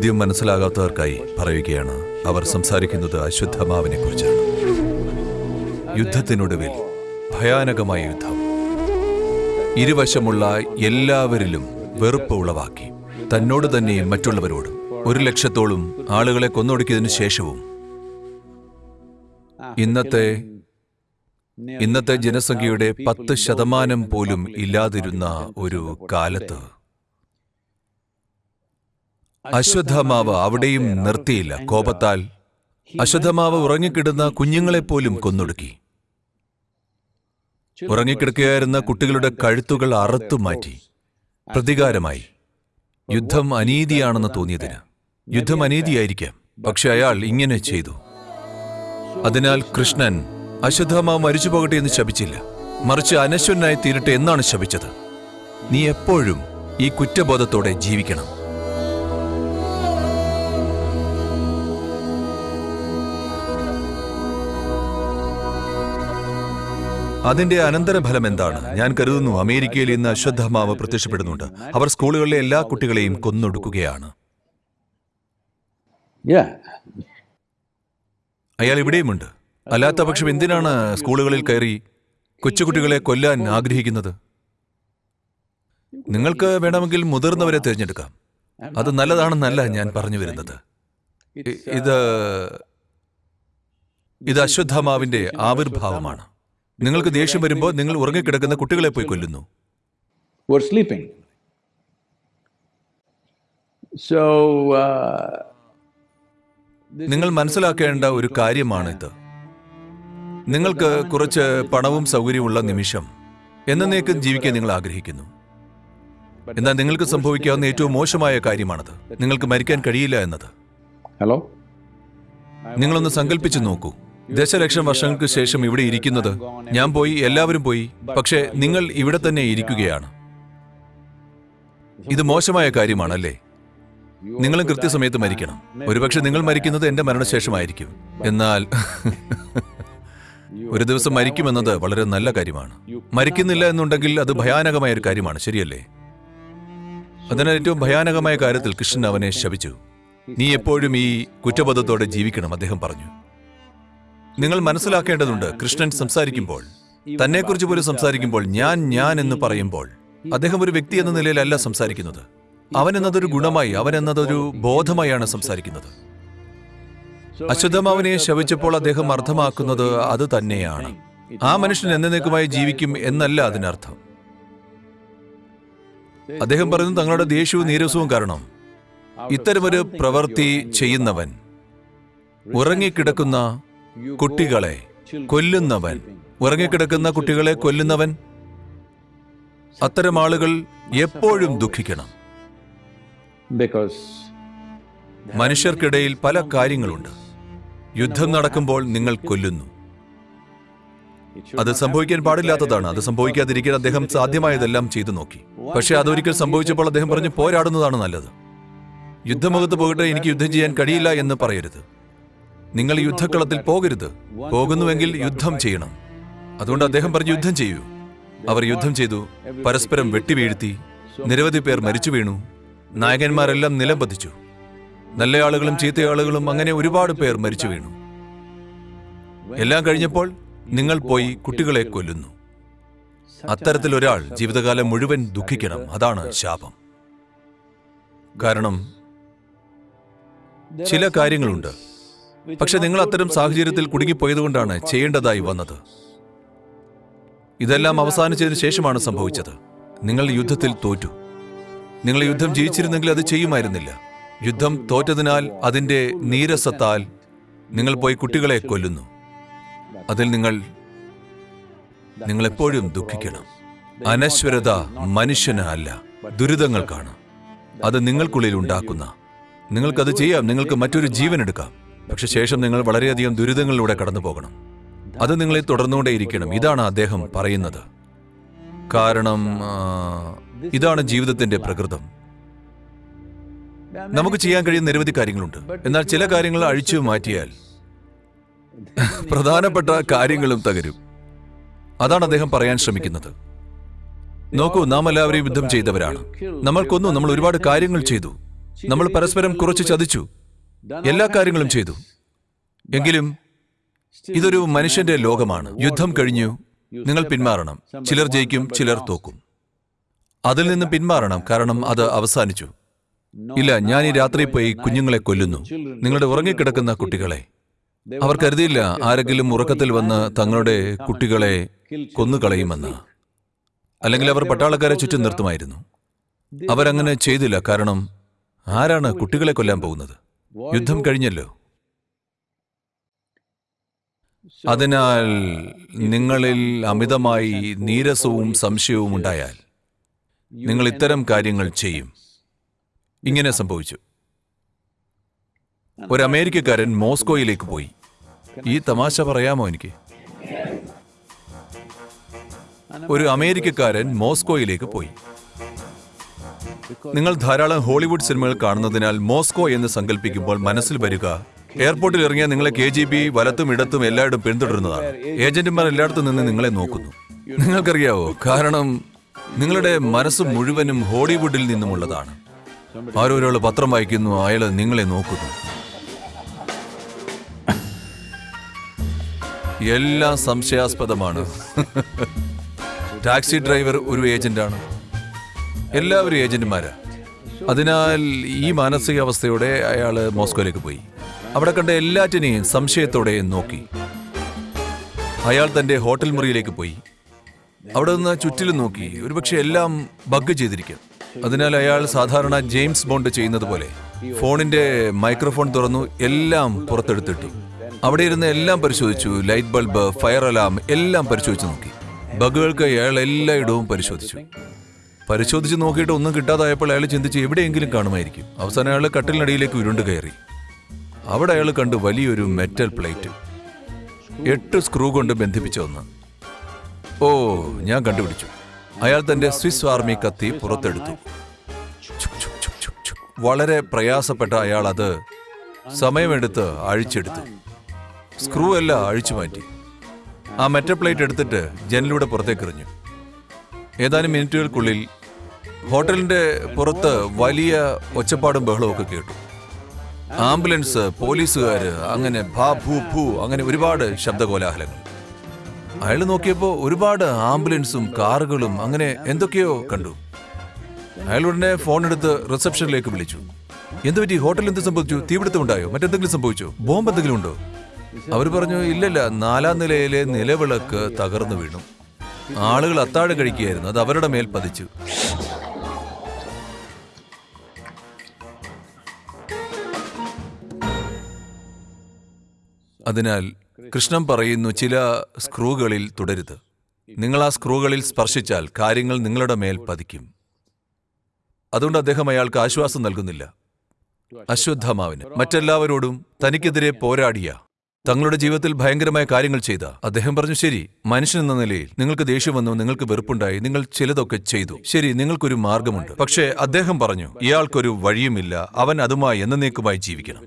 ചോദ്യം മനസ്സിലാകാത്തവർക്കായി പറയുകയാണ് അവർ സംസാരിക്കുന്നത് അശ്വത്ഥമാവിനെ കുറിച്ചാണ് യുദ്ധത്തിനൊടുവിൽ ഭയാനകമായ യുദ്ധം. ഇരുവശമുള്ള എല്ലാവരിലും വെറുപ്പ് ഉളവാക്കി. തന്നോട് തന്നെയും മറ്റുള്ളവരോടും ഒരു ലക്ഷത്തോളം ആളുകളെ കൊന്നൊടുക്കിയതിനു ശേഷവും ഇന്നത്തെ ഇന്നത്തെ ജനസംഖ്യയുടെ പത്ത് ശതമാനം പോലും ഇല്ലാതിരുന്ന ഒരു കാലത്ത് അശ്വത്ഥമാവ് അവിടെയും നിർത്തിയില്ല. കോപത്താൽ അശ്വത്ഥമാവ് ഉറങ്ങിക്കിടുന്ന കുഞ്ഞുങ്ങളെപ്പോലും കൊന്നൊടുക്കി. ഉറങ്ങിക്കിടക്കുകയായിരുന്ന കുട്ടികളുടെ കഴുത്തുകൾ അറുത്തു മാറ്റി. പ്രതികാരമായി. യുദ്ധം അനീതിയാണെന്ന് തോന്നിയതിന്. യുദ്ധം അനീതിയായിരിക്കാം. പക്ഷെ അയാൾ ഇങ്ങനെ ചെയ്തു. അതിനാൽ കൃഷ്ണൻ അശ്വത്ഥമാവ് മരിച്ചു പോകട്ടെ എന്ന് ശപിച്ചില്ല. മറിച്ച് അനശ്വനായി തീരട്ടെ എന്നാണ് ശപിച്ചത്. നീ എപ്പോഴും ഈ കുറ്റബോധത്തോടെ ജീവിക്കണം. അതിന്റെ അനന്തരഫലം എന്താണ് ഞാൻ കരുതുന്നു അമേരിക്കയിൽ ഇന്ന് അശ്വത്ഥമാവ് പ്രത്യക്ഷപ്പെടുന്നുണ്ട്. അവർ സ്കൂളുകളിലെ എല്ലാ കുട്ടികളെയും കൊന്നൊടുക്കുകയാണ്. അയാൾ ഇവിടെയുമുണ്ട് അല്ലാത്ത പക്ഷം എന്തിനാണ് സ്കൂളുകളിൽ കയറി കൊച്ചുകുട്ടികളെ കൊല്ലാൻ ആഗ്രഹിക്കുന്നത്? നിങ്ങൾക്ക് വേണമെങ്കിൽ മുതിർന്നവരെ തിരഞ്ഞെടുക്കാം. അത് നല്ലതാണെന്നല്ല ഞാൻ പറഞ്ഞു വരുന്നത്. ഇത് ഇത് അശ്വത്ഥമാവിന്റെ ആവിർഭാവമാണ്. നിങ്ങൾക്ക് ദേഷ്യം വരുമ്പോൾ നിങ്ങൾ ഉറങ്ങിക്കിടക്കുന്ന കുട്ടികളെ പോയി കൊല്ലുന്നു. Sleeping. So, uh, നിങ്ങൾ മനസ്സിലാക്കേണ്ട ഒരു കാര്യമാണിത്. നിങ്ങൾക്ക് കുറച്ച് പണവും സൗകര്യമുള്ള നിമിഷം എന്നേക്കും ജീവിക്കാൻ നിങ്ങൾ ആഗ്രഹിക്കുന്നു. എന്നാൽ നിങ്ങൾക്ക് സംഭവിക്കാവുന്ന ഏറ്റവും മോശമായ കാര്യമാണത്. നിങ്ങൾക്ക് മരിക്കാൻ കഴിയില്ല എന്നത്. ഹലോ നിങ്ങളൊന്ന് സങ്കല്പിച്ചു നോക്കൂ. ദശലക്ഷം വർഷങ്ങൾക്ക് ശേഷം ഇവിടെ ഇരിക്കുന്നത് ഞാൻ പോയി എല്ലാവരും പോയി പക്ഷേ നിങ്ങൾ ഇവിടെ തന്നെ ഇരിക്കുകയാണ്. ഇത് മോശമായ കാര്യമാണല്ലേ? നിങ്ങളും കൃത്യസമയത്ത് മരിക്കണം. ഒരുപക്ഷെ നിങ്ങൾ മരിക്കുന്നത് എന്റെ മരണശേഷമായിരിക്കും. എന്നാൽ ഒരു ദിവസം മരിക്കുമെന്നത് വളരെ നല്ല കാര്യമാണ്. മരിക്കുന്നില്ല എന്നുണ്ടെങ്കിൽ അത് ഭയാനകമായ ഒരു കാര്യമാണ് ശരിയല്ലേ? അതിനാൽ ഏറ്റവും ഭയാനകമായ കാര്യത്തിൽ കൃഷ്ണൻ അവനെ ശപിച്ചു. നീ എപ്പോഴും ഈ കുറ്റബോധത്തോടെ ജീവിക്കണം അദ്ദേഹം പറഞ്ഞു. നിങ്ങൾ മനസ്സിലാക്കേണ്ടതുണ്ട് കൃഷ്ണൻ സംസാരിക്കുമ്പോൾ. തന്നെക്കുറിച്ച് പോലും സംസാരിക്കുമ്പോൾ ഞാൻ ഞാൻ എന്ന് പറയുമ്പോൾ അദ്ദേഹം ഒരു വ്യക്തി എന്ന നിലയിലല്ല സംസാരിക്കുന്നത്. അവൻ എന്നതൊരു ഗുണമായി അവൻ എന്നതൊരു ബോധമായാണ് സംസാരിക്കുന്നത്. അശുദ്ധമാവനെ ശവിച്ചപ്പോൾ അദ്ദേഹം അർത്ഥമാക്കുന്നത് അത് തന്നെയാണ്. ആ മനുഷ്യൻ എന്നേക്കുമായി ജീവിക്കും എന്നല്ല അതിനർത്ഥം. അദ്ദേഹം പറയുന്നു തങ്ങളുടെ ദേഷ്യവും നീരസവും കാരണം. ഇത്തരമൊരു പ്രവൃത്തി ചെയ്യുന്നവൻ ഉറങ്ങിക്കിടക്കുന്ന കുട്ടികളെ കൊല്ലുന്നവൻ. ഉറങ്ങിക്കിടക്കുന്ന കുട്ടികളെ കൊല്ലുന്നവൻ. അത്തരം ആളുകൾ എപ്പോഴും ദുഃഖിക്കണം. മനുഷ്യർക്കിടയിൽ പല കാര്യങ്ങളുണ്ട്. യുദ്ധം നടക്കുമ്പോൾ നിങ്ങൾ കൊല്ലുന്നു. അത് സംഭവിക്കാൻ പാടില്ലാത്തതാണ്. അത് സംഭവിക്കാതിരിക്കാൻ അദ്ദേഹം സാധ്യമായതെല്ലാം ചെയ്തു നോക്കി. പക്ഷെ അതൊരിക്കൽ സംഭവിച്ചപ്പോൾ അദ്ദേഹം പറഞ്ഞു പോരാടുന്നതാണ് നല്ലത്. യുദ്ധമുഖത്ത് പോകട്ടെ എനിക്ക് യുദ്ധം ചെയ്യാൻ കഴിയില്ല എന്ന് പറയരുത്. നിങ്ങൾ യുദ്ധക്കളത്തിൽ പോകരുത്. പോകുന്നുവെങ്കിൽ യുദ്ധം ചെയ്യണം. അതുകൊണ്ട് അദ്ദേഹം പറഞ്ഞു യുദ്ധം ചെയ്യൂ. അവർ യുദ്ധം ചെയ്തു. പരസ്പരം വെട്ടിവീഴ്ത്തി. നിരവധി പേർ മരിച്ചു വീണു. നായകന്മാരെല്ലാം നിലം പതിച്ചു. നല്ല ആളുകളും ചീത്ത ആളുകളും അങ്ങനെ ഒരുപാട് പേർ മരിച്ചു വീണു. എല്ലാം കഴിഞ്ഞപ്പോൾ നിങ്ങൾ പോയി കുട്ടികളെ കൊല്ലുന്നു. അത്തരത്തിലൊരാൾ ജീവിതകാലം മുഴുവൻ ദുഃഖിക്കണം. അതാണ് ശാപം. കാരണം ചില കാര്യങ്ങളുണ്ട്. പക്ഷെ നിങ്ങൾ അത്തരം സാഹചര്യത്തിൽ കുടുങ്ങിപ്പോയതുകൊണ്ടാണ് ചെയ്യേണ്ടതായി വന്നത്. ഇതെല്ലാം അവസാനിച്ചതിന് ശേഷമാണ് സംഭവിച്ചത്. നിങ്ങൾ യുദ്ധത്തിൽ തോറ്റു. നിങ്ങൾ യുദ്ധം ജയിച്ചിരുന്നെങ്കിൽ അത് ചെയ്യുമായിരുന്നില്ല. യുദ്ധം തോറ്റതിനാൽ അതിന്റെ നീരസത്താൽ നിങ്ങൾ പോയി കുട്ടികളെ കൊല്ലുന്നു. അതിൽ നിങ്ങൾ നിങ്ങളെപ്പോഴും ദുഃഖിക്കണം. അനശ്വരത മനുഷ്യന് അല്ല ദുരിതങ്ങൾക്കാണ്. അത് നിങ്ങൾക്കുള്ളിൽ ഉണ്ടാക്കുന്ന. നിങ്ങൾക്കത് ചെയ്യാം. നിങ്ങൾക്ക് മറ്റൊരു ജീവൻ എടുക്കാം. പക്ഷെ ശേഷം നിങ്ങൾ വളരെയധികം ദുരിതങ്ങളിലൂടെ കടന്നു പോകണം. അത് നിങ്ങളെ തുടർന്നുകൊണ്ടേയിരിക്കണം ഇതാണ് അദ്ദേഹം പറയുന്നത്. കാരണം ഇതാണ് ജീവിതത്തിന്റെ പ്രകൃതം. നമുക്ക് ചെയ്യാൻ കഴിയുന്ന നിരവധി കാര്യങ്ങളുണ്ട്. എന്നാൽ ചില കാര്യങ്ങൾ അഴിച്ചു മാറ്റിയാൽ പ്രധാനപ്പെട്ട കാര്യങ്ങളും തകരും. അതാണ് അദ്ദേഹം പറയാൻ ശ്രമിക്കുന്നത്. നോക്കൂ നാം എല്ലാവരെയും യുദ്ധം ചെയ്തവരാണ്. നമ്മൾ കൊന്നു നമ്മൾ ഒരുപാട് കാര്യങ്ങൾ ചെയ്തു. നമ്മൾ പരസ്പരം കുറച്ച് ചതിച്ചു. എല്ലാ കാര്യങ്ങളും ചെയ്തു. എങ്കിലും ഇതൊരു മനുഷ്യന്റെ ലോകമാണ്. യുദ്ധം കഴിഞ്ഞു. നിങ്ങൾ പിന്മാറണം. ചിലർ ജയിക്കും ചിലർ തോക്കും. അതിൽ നിന്ന് പിന്മാറണം. കാരണം അത് അവസാനിച്ചു. ഇല്ല ഞാൻ ഈ രാത്രി പോയി കുഞ്ഞുങ്ങളെ കൊല്ലുന്നു. നിങ്ങളുടെ ഉറങ്ങിക്കിടക്കുന്ന കുട്ടികളെ. അവർ കരുതിയില്ല ആരെങ്കിലും ഉറക്കത്തിൽ വന്ന് തങ്ങളുടെ കുട്ടികളെ കൊന്നുകളയുമെന്ന് അല്ലെങ്കിൽ അവർ പട്ടാളക്കാരെ ചുറ്റും നിർത്തുമായിരുന്നു. അവരങ്ങനെ ചെയ്തില്ല. കാരണം ആരാണ് കുട്ടികളെ കൊല്ലാൻ പോകുന്നത്? യുദ്ധം കഴിഞ്ഞല്ലോ. അതിനാൽ നിങ്ങളിൽ അമിതമായി നീരസവും സംശയവും ഉണ്ടായാൽ നിങ്ങൾ ഇത്തരം കാര്യങ്ങൾ ചെയ്യും. ഇങ്ങനെ സംഭവിച്ചു. ഒരു അമേരിക്കക്കാരൻ മോസ്കോയിലേക്ക് പോയി. ഈ തമാശ പറയാമോ എനിക്ക്? ഒരു അമേരിക്കക്കാരൻ മോസ്കോയിലേക്ക് പോയി. നിങ്ങൾ ധാരാളം ഹോളിവുഡ് സിനിമകൾ കാണുന്നതിനാൽ മോസ്കോ എന്ന് സങ്കല്പിക്കുമ്പോൾ മനസ്സിൽ വരിക. എയർപോർട്ടിൽ ഇറങ്ങിയ നിങ്ങളെ കെ ജി ബി വലത്തും ഇടത്തും എല്ലായിടും പിന്തുടരുന്നതാണ്. ഏജന്റുമാർ എല്ലായിടത്തും നിന്ന് നിങ്ങളെ നോക്കുന്നു. നിങ്ങൾക്കറിയാവോ? കാരണം നിങ്ങളുടെ മനസ്സ് മുഴുവനും ഹോളിവുഡിൽ നിന്നുമുള്ളതാണ്. ആരോ ഒരാൾ പത്രം വായിക്കുന്നു അയാൾ നിങ്ങളെ നോക്കുന്നു. എല്ലാം സംശയാസ്പദമാണ്. ടാക്സി ഡ്രൈവർ ഒരു ഏജന്റാണ്. എല്ലാവരും ഏജന്റുമാരാ. അതിനാൽ ഈ മാനസികാവസ്ഥയോടെ അയാൾ മോസ്കോയിലേക്ക് പോയി. അവിടെ കണ്ട എല്ലാറ്റിനെയും സംശയത്തോടെ നോക്കി. അയാൾ തന്റെ ഹോട്ടൽ മുറിയിലേക്ക് പോയി. അവിടെ നിന്ന് ചുറ്റിലും നോക്കി. ഒരുപക്ഷെ എല്ലാം ബഗ് ചെയ്തിരിക്കും. അതിനാൽ അയാൾ സാധാരണ ജെയിംസ് ബോണ്ട് ചെയ്യുന്നത് പോലെ ഫോണിന്റെ മൈക്രോഫോൺ തുറന്നു എല്ലാം പുറത്തെടുത്തിട്ടു. അവിടെ ഇരുന്ന് എല്ലാം പരിശോധിച്ചു. ലൈറ്റ് ബൾബ് ഫയർ അലാം എല്ലാം പരിശോധിച്ചു നോക്കി. ബഗുകൾക്ക് അയാൾ എല്ലായിടവും പരിശോധിച്ചു. പരിശോധിച്ച് നോക്കിയിട്ട് ഒന്നും കിട്ടാതായപ്പോൾ അയാൾ ചിന്തിച്ച് എവിടെയെങ്കിലും കാണുമായിരിക്കും. അവസാനം അയാൾ കട്ടിലിനടിയിലേക്ക് ഉരുണ്ട് കയറി. അവിടെ അയാൾ കണ്ടു വലിയൊരു മെറ്റൽ പ്ലേറ്റ് എട്ട് സ്ക്രൂ കൊണ്ട് ബന്ധിപ്പിച്ച ഒന്ന്. ഓ ഞാൻ കണ്ടുപിടിച്ചു. അയാൾ തന്റെ സ്വിസ് ആർമി കത്തി പുറത്തെടുത്തു. വളരെ പ്രയാസപ്പെട്ട അയാൾ അത് സമയമെടുത്ത് അഴിച്ചെടുത്തു. സ്ക്രൂ എല്ലാം അഴിച്ചു മാറ്റി. ആ മെറ്റൽ പ്ലേറ്റ് എടുത്തിട്ട് ജനലിലൂടെ പുറത്തേക്ക് എറിഞ്ഞു ഏതാനും മിനിറ്റുകൾക്കുള്ളിൽ ഹോട്ടലിന്റെ പുറത്ത് വലിയ ഒച്ചപ്പാടും ബഹളവും ഒക്കെ കേട്ടു. ആംബുലൻസ് പോലീസുകാർ അങ്ങനെ ഭാ ഭൂ ഭൂ അങ്ങനെ ഒരുപാട് ശബ്ദകോലാഹലങ്ങൾ. അയാൾ നോക്കിയപ്പോൾ ഒരുപാട് ആംബുലൻസും കാറുകളും അങ്ങനെ എന്തൊക്കെയോ കണ്ടു. അയാൾ ഉടനെ ഫോൺ എടുത്ത് റിസപ്ഷനിലേക്ക് വിളിച്ചു. എന്ത് പറ്റി? ഹോട്ടലിൽ എന്ത് സംഭവിച്ചു? തീപിടുത്തം ഉണ്ടായോ? മറ്റെന്തെങ്കിലും സംഭവിച്ചോ? ബോംബ് എന്തെങ്കിലും ഉണ്ടോ? അവർ പറഞ്ഞു ഇല്ലല്ല നാലാം നിലയിലെ നിലവിളക്ക് തകർന്നു വീണു. ആളുകൾ അത്താഴം കഴിക്കുകയായിരുന്നു. അത് അവരുടെ മേൽ പതിച്ചു. അതിനാൽ കൃഷ്ണൻ പറയുന്നു ചില സ്ക്രൂകളിൽ തുടരുത്. നിങ്ങൾ ആ സ്ക്രൂകളിൽ സ്പർശിച്ചാൽ കാര്യങ്ങൾ നിങ്ങളുടെ മേൽ പതിക്കും. അതുകൊണ്ട് അദ്ദേഹം അയാൾക്ക് ആശ്വാസം നൽകുന്നില്ല. അശ്വത്ഥമാവിന് മറ്റെല്ലാവരോടും തനിക്കെതിരെ പോരാടിയ തങ്ങളുടെ ജീവിതത്തിൽ ഭയങ്കരമായ കാര്യങ്ങൾ ചെയ്ത. അദ്ദേഹം പറഞ്ഞു ശരി മനുഷ്യൻ എന്ന നിലയിൽ നിങ്ങൾക്ക് ദേഷ്യം വന്നു നിങ്ങൾക്ക് വെറുപ്പുണ്ടായി നിങ്ങൾ ചിലതൊക്കെ ചെയ്തു. ശരി നിങ്ങൾക്കൊരു മാർഗമുണ്ട്. പക്ഷേ അദ്ദേഹം പറഞ്ഞു ഇയാൾക്കൊരു വഴിയുമില്ല അവൻ അതുമായി എന്നേക്കുമായി ജീവിക്കണം.